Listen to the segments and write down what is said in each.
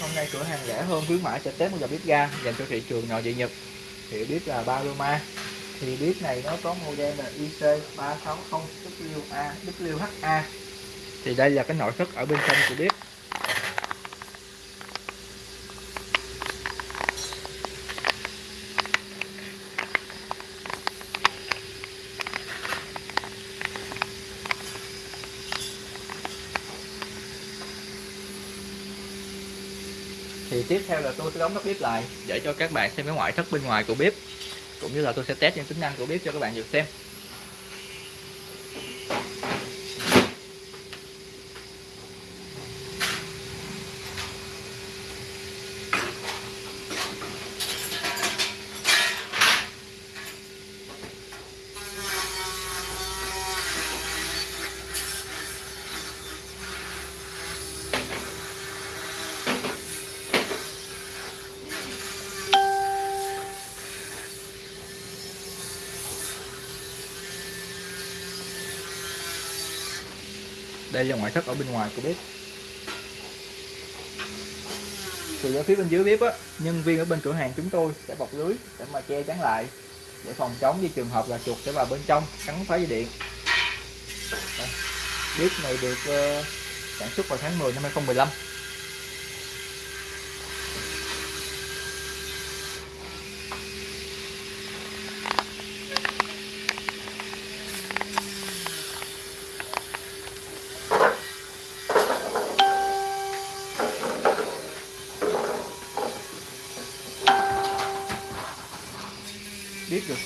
hôm nay cửa hàng rẻ hơn, khuyến mãi sẽ test một dòng bếp ga dành cho thị trường nội địa Nhật. Thì bếp là Paloma. Thì bếp này nó có model là IC360WA WHA thì đây là cái nội thất ở bên trong của bếp. Tiếp theo là tôi sẽ đóng nắp bếp lại để cho các bạn xem cái ngoại thất bên ngoài của bếp, cũng như là tôi sẽ test những tính năng của bếp cho các bạn được xem. Đây là ngoại thất ở bên ngoài của bếp. Từ ở phía bên dưới bếp á nhân viên ở bên cửa hàng chúng tôi sẽ bọc lưới để mà che chắn lại để phòng chống với trường hợp là chuột sẽ vào bên trong cắn phá dây điện. Đây. bếp này được uh, sản xuất vào tháng 10 năm 2015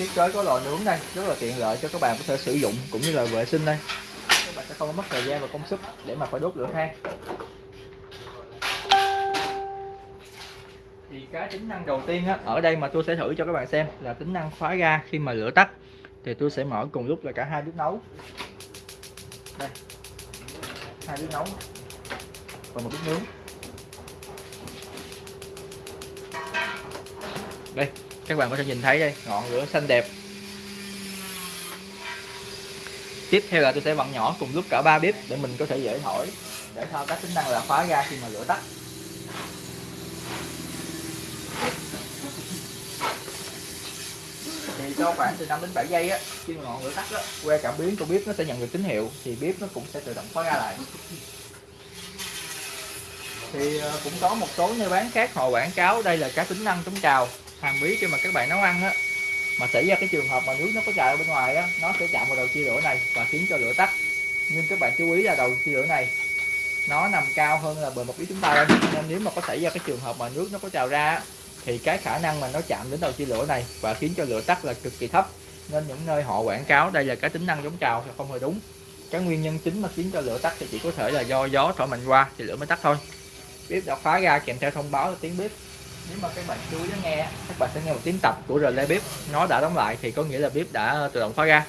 thiết kế có lò nướng đây. Rất là tiện lợi cho các bạn có thể sử dụng cũng như là vệ sinh đây. Các bạn sẽ không mất thời gian và công sức để mà phải đốt lửa than. Thì cái tính năng đầu tiên á, ở đây mà tôi sẽ thử cho các bạn xem là tính năng khóa ga khi mà lửa tắt. Thì tôi sẽ mở cùng lúc là cả hai bếp nấu. Đây. Hai bếp nấu và một bếp nướng. Đây các bạn có thể nhìn thấy đây, ngọn lửa xanh đẹp. Tiếp theo là tôi sẽ vặn nhỏ cùng lúc cả ba bếp để mình có thể dễ thổi, để thao tác tính năng là khóa ga khi mà lửa tắt. Thì cho khoảng từ 5 đến 7 giây á, khi mà ngọn lửa tắt á, que cảm biến của bếp nó sẽ nhận được tín hiệu, thì bếp nó cũng sẽ tự động khóa ga lại. Thì ờ, cũng có một số nơi bán khác họ quảng cáo đây là các tính năng chống trào hàm bí khi mà các bạn nấu ăn á, mà xảy ra cái trường hợp mà nước nó có trào ở bên ngoài á, nó sẽ chạm vào đầu chia lửa này và khiến cho lửa tắt. Nhưng các bạn chú ý là đầu chia lửa này, nó nằm cao hơn là bề mặt phía chúng ta lên nên nếu mà có xảy ra cái trường hợp mà nước nó có trào ra thì cái khả năng mà nó chạm đến đầu chia lửa này và khiến cho lửa tắt là cực kỳ thấp. Nên những nơi họ quảng cáo đây là cái tính năng chống trào thì không hề đúng. Cái nguyên nhân chính mà khiến cho lửa tắt thì chỉ có thể là do gió thổi mạnh qua thì lửa mới tắt thôi. Bếp đã khóa ra kèm theo thông báo là tiếng bếp nếu mà các bạn chú ý nghe các bạn sẽ nghe một tiếng tập của relay bếp. Nó đã đóng lại thì có nghĩa là bếp đã tự động khóa ra.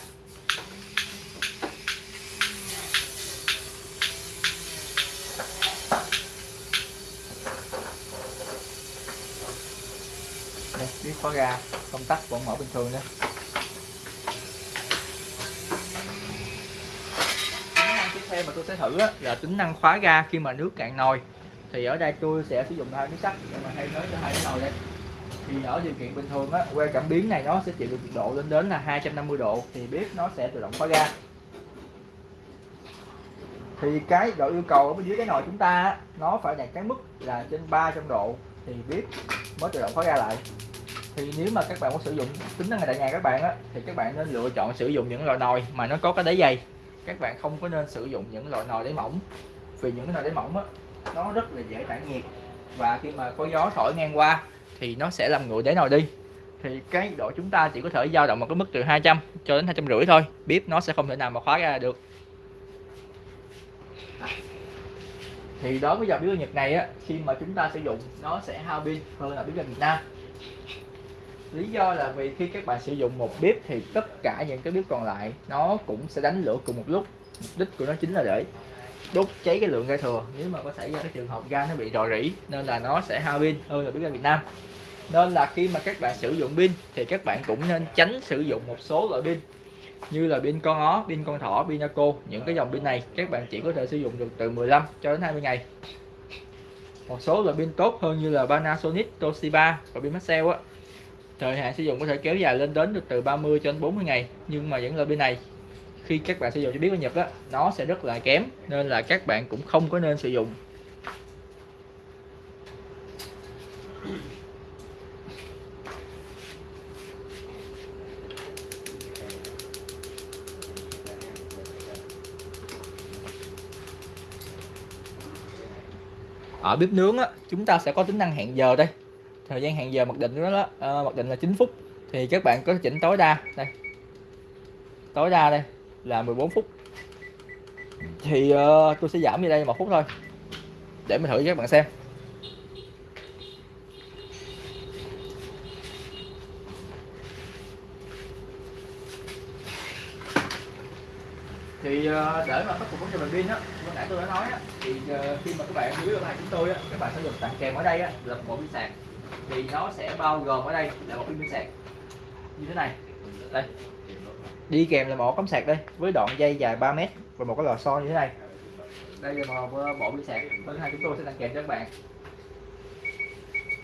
Đây, bếp khóa ra, công tắc vẫn mở bình thường nữa tính năng tiếp theo mà tôi sẽ thử là tính năng khóa ga khi mà nước cạn nồi thì ở đây tôi sẽ sử dụng hai miếng sắt để mà thay thế cho hai cái nồi đây thì ở điều kiện bình thường á que cảm biến này nó sẽ chịu được nhiệt độ lên đến là 250 độ thì bếp nó sẽ tự động khóa ga. Thì cái độ yêu cầu ở bên dưới cái nồi chúng ta á, nó phải đạt cái mức là trên 300 độ thì bếp mới tự động khóa ga lại. Thì nếu mà các bạn muốn sử dụng tính năng này tại nhà các bạn á thì các bạn nên lựa chọn sử dụng những loại nồi mà nó có cái đáy dày. Các bạn không có nên sử dụng những loại nồi đáy mỏng vì những cái nồi đáy mỏng á nó rất là dễ tản nhiệt. Và khi mà có gió thổi ngang qua, thì nó sẽ làm nguội đáy nồi đi. Thì cái độ chúng ta chỉ có thể dao động một cái mức từ 200 cho đến hai trăm rưỡi thôi. Bếp nó sẽ không thể nào mà khóa ra được. Thì đối với dòng bếp ga Nhật này á. Khi mà chúng ta sử dụng, nó sẽ hao pin hơn là bếp ga Việt Nam. Lý do là vì khi các bạn sử dụng một bếp thì tất cả những cái bếp còn lại nó cũng sẽ đánh lửa cùng một lúc. Mục đích của nó chính là để đốt cháy cái lượng ga thừa. Nếu mà có xảy ra cái trường hợp ga nó bị rò rỉ nên là nó sẽ hao pin. Hơn là bếp ga Việt Nam. Nên là khi mà các bạn sử dụng pin thì các bạn cũng nên tránh sử dụng một số loại pin như là pin con ó, pin con thỏ, pin Naco những cái dòng pin này các bạn chỉ có thể sử dụng được từ 15 cho đến 20 ngày. Một số loại pin tốt hơn như là Panasonic, Toshiba và pin Maxell á. Thời hạn sử dụng có thể kéo dài lên đến được từ 30 cho đến 40 ngày nhưng mà những loại pin này khi các bạn sử dụng cho biết của Nhật á nó sẽ rất là kém nên là các bạn cũng không có nên sử dụng. Ở bếp nướng á chúng ta sẽ có tính năng hẹn giờ đây. Thời gian hẹn giờ mặc định đó, đó ờ, mặc định là 9 phút. Thì các bạn có chỉnh tối đa đây. Tối đa đây là 14 phút. Thì uh, tôi sẽ giảm đi đây một phút thôi để mình thử cho các bạn xem. Thì ờ, để mà khắc phục vấn đề bằng pin á lúc nãy tôi đã nói á thì ờ, khi mà các bạn dưới online chúng tôi á các bạn sẽ được tặng kèm ở đây á là một bộ pin sạc. Thì nó sẽ bao gồm ở đây là một pin sạc. Như thế này. Đây đi kèm là một cắm sạc đây, với đoạn dây dài 3 mét và một cái lò xo như thế này. Đây là một bộ đi sạc. Bên hai chúng tôi sẽ tặng kèm cho các bạn.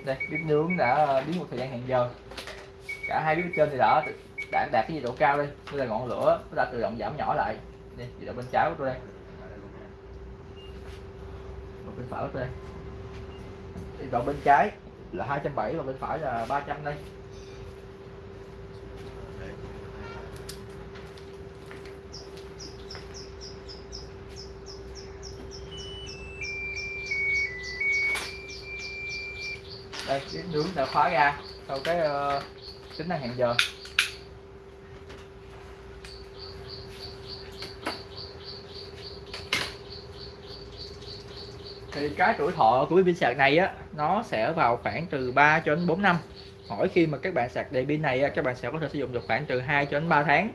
Đây, bếp nướng đã biến một thời gian hẹn giờ. Cả hai bếp trên thì đã đã đạt cái nhiệt độ cao đây đây là ngọn lửa nó đã tự động giảm nhỏ lại. Đây, nhiệt độ bên trái của tôi đây. Một bên phải của tôi đây. Nhiệt độ bên trái là 270 và bên phải là 300 đây. Đây cái nướng đã khóa ra. Sau cái uh, tính năng hẹn giờ. Thì cái tuổi thọ của pin sạc này á nó sẽ vào khoảng từ 3 cho đến 4 năm. Mỗi khi mà các bạn sạc đầy pin này các bạn sẽ có thể sử dụng được khoảng từ 2 cho đến 3 tháng.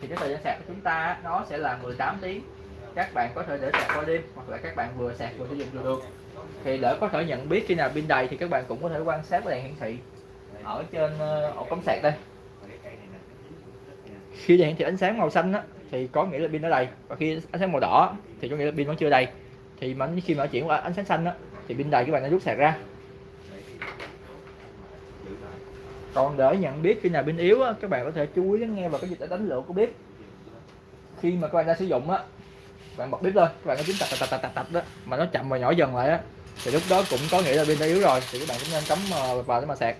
Thì cái thời gian sạc của chúng ta nó sẽ là 18 tiếng. Các bạn có thể để sạc qua đêm hoặc là các bạn vừa sạc vừa sử dụng được thì để có thể nhận biết khi nào pin đầy thì các bạn cũng có thể quan sát cái đèn hiển thị ở trên ờ, ổ cắm sạc đây. Khi đèn hiển thị ánh sáng màu xanh á, thì có nghĩa là pin đã đầy. Và khi ánh sáng màu đỏ thì có nghĩa là pin vẫn chưa đầy. Thì mà khi mà chuyển qua ánh sáng xanh á, thì pin đầy các bạn đã rút sạc ra. Còn để nhận biết khi nào pin yếu á, các bạn có thể chú ý lắng nghe vào cái dịch đánh lửa của bếp. Khi mà các bạn đang sử dụng á bạn bật bếp lên các bạn có tính tạch tạch tạch tạch tạch đó, mà nó chậm và nhỏ dần lại á, thì lúc đó cũng có nghĩa là pin đã yếu rồi, thì các bạn cũng nên cắm ờ, vào để mà sạc.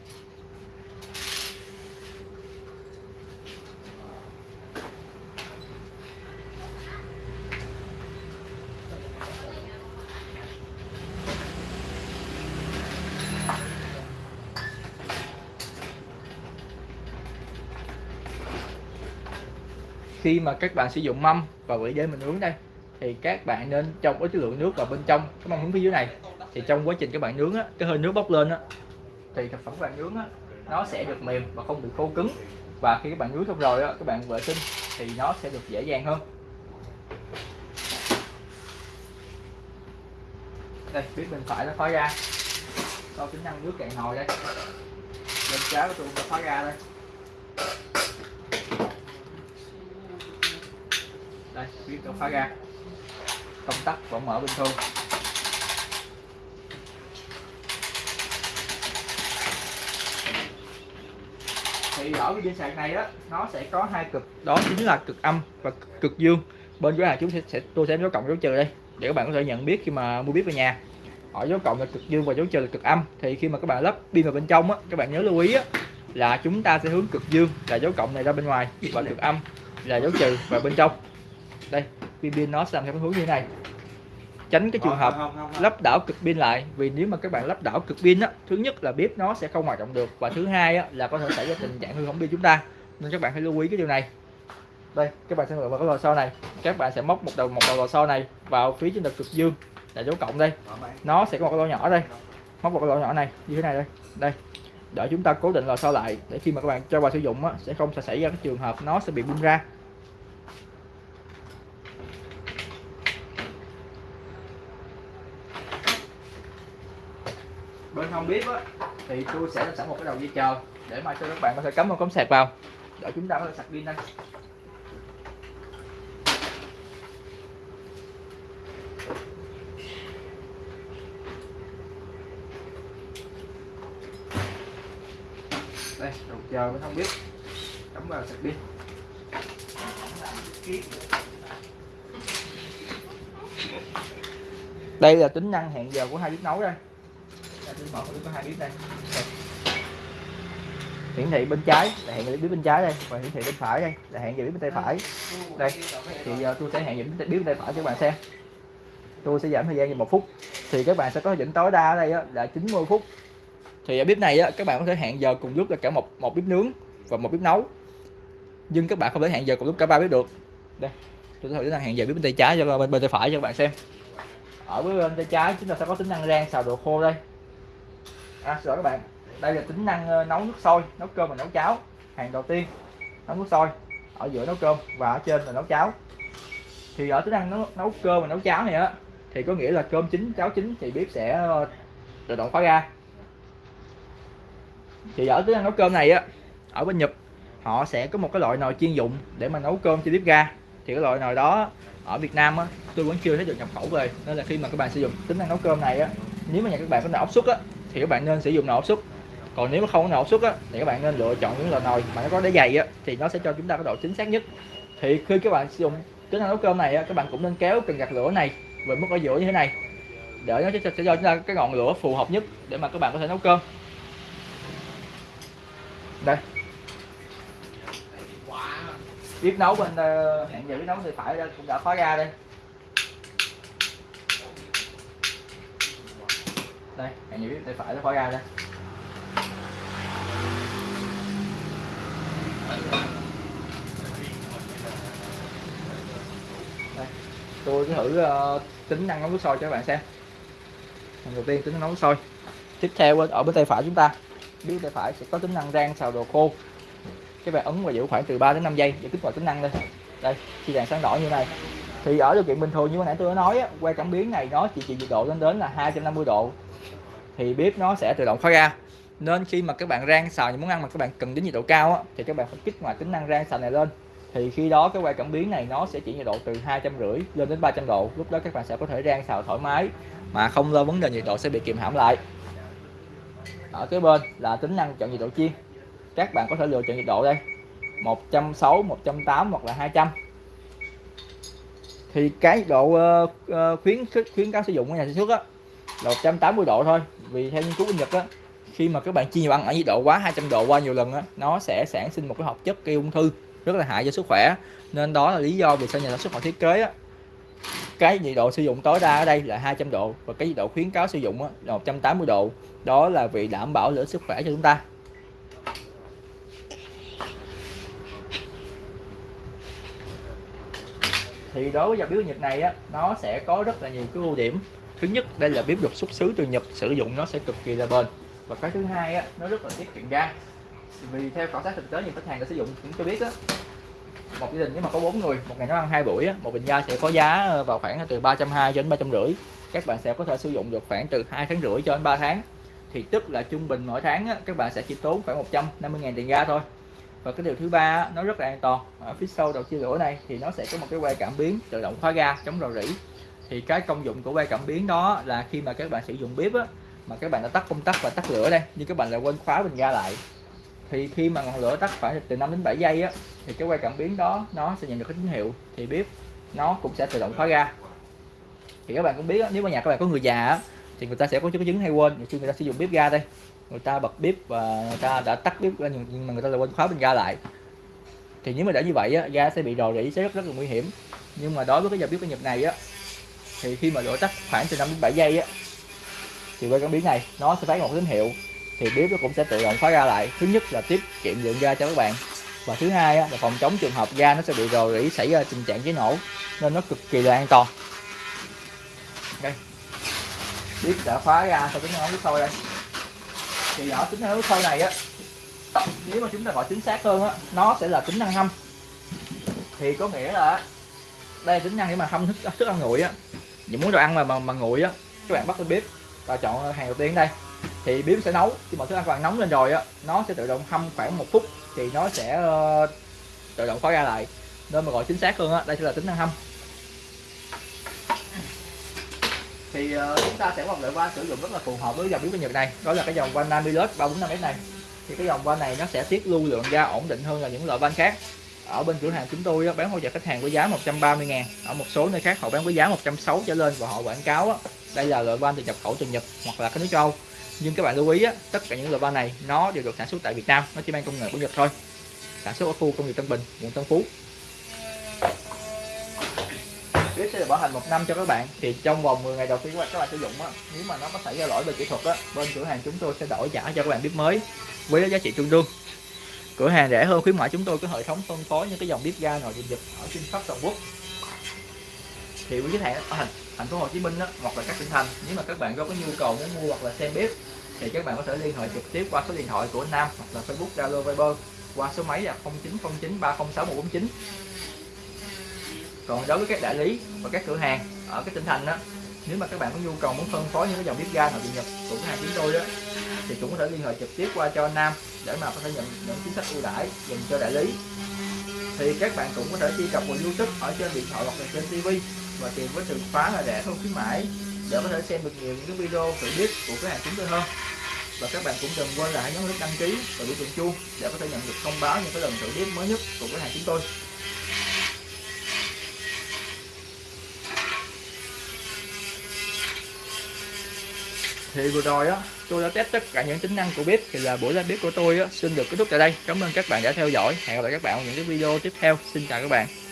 Khi mà các bạn sử dụng mâm và vỉ để mình uống đây thì các bạn nên trong cái lượng nước vào bên trong cái mâm hướng phía dưới này. Thì trong quá trình các bạn nướng á, cái hơi nước bốc lên á, thì thực phẩm các bạn nướng á, nó sẽ được mềm và không bị khô cứng. Và khi các bạn nướng xong rồi á, các bạn vệ sinh thì nó sẽ được dễ dàng hơn. Đây biết bên phải nó khói ra. Có tính năng nước cạn nồi đây. Bên trái của tôi nó khói ra đây. Đây biết nó khói ra công tắc vẫn mở bình thường thì ở cái pin sạc này đó nó sẽ có hai cực. Đó chính là cực âm và cực dương. Bên dưới này chúng sẽ, sẽ tôi sẽ dấu cộng dấu trừ đây để các bạn có thể nhận biết khi mà mua bếp về nhà. Ở dấu cộng là cực dương và dấu trừ là cực âm. Thì khi mà các bạn lắp pin vào bên trong á các bạn nhớ lưu ý á là chúng ta sẽ hướng cực dương là dấu cộng này ra bên ngoài và cực âm là dấu trừ vào bên trong. Đây pin pin nó sẽ làm theo cái hướng như thế này. Tránh cái trường hợp lắp đảo cực pin lại vì nếu mà các bạn lắp đảo cực pin á thứ nhất là bếp nó sẽ không hoạt động được và thứ hai á, là có thể xảy ra tình trạng hư hỏng pin chúng ta. Nên các bạn hãy lưu ý cái điều này. Đây các bạn sẽ vào cái lò xo này. Các bạn sẽ móc một đầu một đầu lò xo này vào phía trên cực dương là dấu cộng đây. Nó sẽ có một cái lỗ nhỏ đây. Móc một cái lỗ nhỏ này như thế này đây. Đây. Để chúng ta cố định lò xo lại để khi mà các bạn cho vào sử dụng á, sẽ không sẽ xảy ra cái trường hợp nó sẽ bị bung ra trong bếp á, thì tôi sẽ làm sẵn một cái đầu dây chờ để mà cho các bạn có thể cắm một cắm sạc vào. Để chúng ta có thể sạc pin đây. Đây đầu chờ mới không biết. Cắm vào sạc pin. Đây là tính năng hẹn giờ của hai chiếc nấu đây đây, tôi mở có hai bếp đây. Đây. hiển thị bên trái là hẹn bếp bên trái đây. Và hiển thị bên phải đây là hẹn giờ bếp bên tay phải. Đây thì giờ tôi sẽ hẹn giờ bếp bên tay phải cho các bạn xem. Tôi sẽ giảm thời gian cho một phút. Thì các bạn sẽ có định tối đa ở đây á, là 90 phút. Thì ở bếp này á, các bạn có thể hẹn giờ cùng lúc là cả một một bếp nướng và một bếp nấu. Nhưng các bạn không thể hẹn giờ cùng lúc cả ba bếp được. Đây tôi thử tính năng hẹn giờ bếp bên tay trái cho bên bên tay phải cho các bạn xem. Ở bên tay trái chúng ta sẽ có tính năng rang xào đồ khô đây à xin lỗi các bạn. Đây là tính năng ờ, nấu nước sôi nấu cơm và nấu cháo. Hàng đầu tiên nấu nước sôi. Ở giữa nấu cơm và ở trên là nấu cháo. Thì ở tính năng nấu, nấu cơm và nấu cháo này á thì có nghĩa là cơm chín cháo chín thì bếp sẽ ờ, tự động khóa ra. Thì ở tính năng nấu cơm này á ở bên Nhật họ sẽ có một cái loại nồi chuyên dụng để mà nấu cơm cho bếp ga. Thì cái loại nồi đó ở Việt Nam á tôi vẫn chưa thấy được nhập khẩu về. Nên là khi mà các bạn sử dụng tính năng nấu cơm này á nếu mà nhà các bạn có nồi áp suất á thì các bạn nên sử dụng nồi áp suất còn nếu mà không có nồi áp suất á thì các bạn nên lựa chọn những loại nồi mà nó có đáy dày á thì nó sẽ cho chúng ta cái độ chính xác nhất. Thì khi các bạn sử dụng tính năng nấu cơm này á các bạn cũng nên kéo cần gạt lửa này về mức ở giữa như thế này. Để nó sẽ, sẽ cho chúng ta cái ngọn lửa phù hợp nhất để mà các bạn có thể nấu cơm. Đây. Biết nấu bên ờ, hẹn giờ biết nấu thì phải cũng đã khóa ra đây. Đây hẹn giờ biết tay phải nó khóa ra đây. Đây tôi sẽ thử uh, tính năng nấu nước sôi cho các bạn xem. Lần đầu tiên tính năng nấu nước sôi. Tiếp theo ở bên tay phải chúng ta biết tay phải sẽ có tính năng rang xào đồ khô. Các bạn ấn và giữ khoảng từ 3 đến 5 giây để kích hoạt tính năng đây. Đây khi đèn sáng đỏ như này. Thì ở điều kiện bình thường như nãy tôi đã nói quay cảm biến này nó chỉ chịu nhiệt độ lên đến là 250 độ thì bếp nó sẽ tự động khóa ra. Nên khi mà các bạn rang xào những món ăn mà các bạn cần đến nhiệt độ cao á, thì các bạn phải kích hoạt tính năng rang xào này lên. Thì khi đó cái quay cảm biến này nó sẽ chỉ nhiệt độ từ hai trăm rưỡi lên đến 300 độ lúc đó các bạn sẽ có thể rang xào thoải mái mà không lo vấn đề nhiệt độ sẽ bị kìm hãm lại. Ở cái bên là tính năng chọn nhiệt độ chiên các bạn có thể lựa chọn nhiệt độ đây 160 180 hoặc là 200 thì cái nhiệt độ uh, khuyến khuyến cáo sử dụng của nhà sản xuất á là 180 độ thôi. Vì theo nghiên cứu bên Nhật á, khi mà các bạn chiên nhiều ăn ở nhiệt độ quá 200 độ qua nhiều lần á, nó sẽ sản sinh một cái hợp chất gây ung thư, rất là hại cho sức khỏe. Nên đó là lý do vì sao nhà sản xuất họ thiết kế á, cái nhiệt độ sử dụng tối đa ở đây là 200 độ và cái nhiệt độ khuyến cáo sử dụng là 180 độ. Đó là vì đảm bảo lợi sức khỏe cho chúng ta. Thì đối với dòng biếu nhiệt này á, nó sẽ có rất là nhiều cái ưu điểm thứ nhất đây là bếp được xuất xứ từ Nhật sử dụng nó sẽ cực kỳ là bền. Và cái thứ hai á nó rất là tiết kiệm ga. Vì theo khảo sát thực tế nhiều khách hàng đã sử dụng cũng cho biết á một gia đình nếu mà có bốn người một ngày nấu ăn hai buổi á, một bình ga sẽ có giá ờ, vào khoảng từ 320 cho đến ba trăm rưỡi. Các bạn sẽ có thể sử dụng được khoảng từ hai tháng rưỡi cho đến 3 tháng. Thì tức là trung bình mỗi tháng á, các bạn sẽ chỉ tốn khoảng 150 000 tiền ga thôi. Và cái điều thứ ba nó rất là an toàn. Ở phía sau đầu chia lửa này thì nó sẽ có một cái que cảm biến tự động khóa ga chống rò rỉ thì cái công dụng của que cảm biến đó là khi mà các bạn sử dụng bếp á, mà các bạn đã tắt công tắc và tắt lửa đây nhưng các bạn lại quên khóa bình ga lại. Thì khi mà ngọn lửa tắt phải từ 5 đến 7 giây á thì cái que cảm biến đó nó sẽ nhận được cái tín hiệu thì bếp nó cũng sẽ tự động khóa ga. Thì các bạn cũng biết á, nếu mà nhà các bạn có người già á, thì người ta sẽ có chứng chứng hay quên. Khi người ta sử dụng bếp ga đây người ta bật bếp và người ta đã tắt bếp ra nhưng mà người ta lại quên khóa bình ga lại. Thì nếu mà để như vậy á, ga sẽ bị rò rỉ sẽ rất rất là nguy hiểm. Nhưng mà đối với cái dòng bếp của Nhật này á thì khi mà lửa tắt khoảng từ 5 đến 7 giây á thì quay cảm biến này nó sẽ phát một tín hiệu thì bếp nó cũng sẽ tự động khóa ra lại. Thứ nhất là tiết kiệm lượng ga cho các bạn. Và thứ hai á, là phòng chống trường hợp ga nó sẽ bị rò rỉ xảy ra tình trạng cháy nổ nên nó cực kỳ là an toàn. Đây. Bếp đã khóa ra sau tính năng nước sôi đây. Thì ở tính năng nước sôi này á nếu mà chúng ta gọi chính xác hơn á nó sẽ là tính năng hâm thì có nghĩa là đây là tính năng để mà hâm thức thức ăn nguội á. Những muốn đồ ăn mà mà, mà nguội á các bạn bắt lên bếp và chọn hàng đầu tiên đây. Thì bếp sẽ nấu. Khi mà thức ăn các bạn nóng lên rồi á nó sẽ tự động hâm khoảng một phút. Thì nó sẽ uh, tự động khóa ra lại. Nên mà gọi chính xác hơn á đây sẽ là tính năng hâm. Thì uh, chúng ta sẽ một loại van sử dụng rất là phù hợp với dòng bếp của Nhật này. Đó là cái dòng van Namilus 345S này. Thì cái dòng van này nó sẽ tiết lưu lượng ga ổn định hơn là những loại van khác ở bên cửa hàng chúng tôi bán hỗ trợ khách hàng với giá 130 ngàn. Ở một số nơi khác họ bán với giá 160 trở lên và họ quảng cáo đây là loại van từ nhập khẩu từ Nhật hoặc là cái nước châu Âu. Nhưng các bạn lưu ý tất cả những loại van này nó đều được sản xuất tại Việt Nam nó chỉ mang công nghệ của Nhật thôi. Sản xuất ở khu công nghiệp Tân Bình quận Tân Phú. Tiếp sẽ được bảo hành một năm cho các bạn. Thì trong vòng 10 ngày đầu tiên các bạn sử dụng á, nếu mà nó có xảy ra lỗi về kỹ thuật á, bên cửa hàng chúng tôi sẽ đổi trả cho các bạn bếp mới với giá trị tương đương cửa hàng rẻ hơn khuyến mãi chúng tôi có hệ thống phân phối những cái dòng bếp ga nồi điện giật ở trên khắp toàn quốc. Thì với khách hàng ở thành, thành phố Hồ Chí Minh đó hoặc là các tỉnh thành nếu mà các bạn có cái nhu cầu muốn mua hoặc là xem bếp thì các bạn có thể liên hệ trực tiếp qua số điện thoại của Nam hoặc là Facebook Zalo Viber qua số máy là 0909 306 149 còn đối với các đại lý và các cửa hàng ở các tỉnh thành đó nếu mà các bạn có nhu cầu muốn phân phối những cái dòng bếp ga nội địa nhật của cửa hàng chúng tôi đó thì cũng có thể liên hệ trực tiếp qua cho Nam để mà có thể nhận những chính sách ưu đãi dành cho đại lý. Thì các bạn cũng có thể truy cập vào YouTube ở trên điện thoại hoặc là trên TV và tìm với từ khóa là rẻ hơn khuyến mãi để có thể xem được nhiều những cái video tự biết của cửa hàng chúng tôi hơn. Và các bạn cũng đừng quên là hãy nhấn nút đăng ký và biểu tượng chuông để có thể nhận được thông báo những cái lần thử biết mới nhất của cửa hàng chúng tôi. Thì vừa rồi á, tôi đã test tất cả những tính năng của bếp, thì là buổi live bếp của tôi á, xin được kết thúc tại đây. Cảm ơn các bạn đã theo dõi. Hẹn gặp lại các bạn ở những cái video tiếp theo. Xin chào các bạn.